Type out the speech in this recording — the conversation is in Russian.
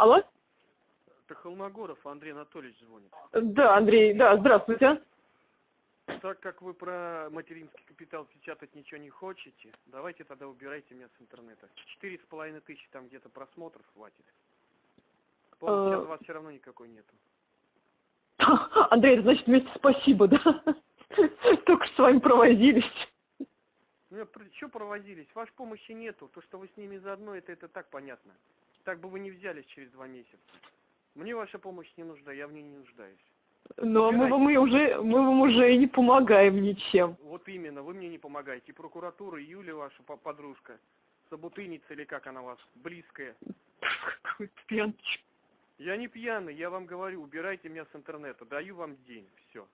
Алло? Это Холмогоров Андрей Анатольевич звонит. Да, Андрей, да, здравствуйте. Так как вы про материнский капитал печатать ничего не хотите, давайте тогда убирайте меня с интернета. Четыре с половиной тысячи там где-то просмотров хватит. Полный час Э. у вас все равно никакой нету. Андрей, это значит вместе спасибо, да? Только что с вами провозились. Ну, что провозились? Вашей помощи нету. То, что вы с ними заодно, это, это так понятно. Так бы вы не взялись через два месяца. Мне ваша помощь не нужна, я в ней не нуждаюсь. Но мы вам уже, мы вам уже и не помогаем ничем. Вот именно, вы мне не помогаете. И прокуратура, и Юля ваша по- подружка, собутыльница или как она вас, близкая. Пьянчик. Я не пьяный, я вам говорю, убирайте меня с интернета, даю вам день, все.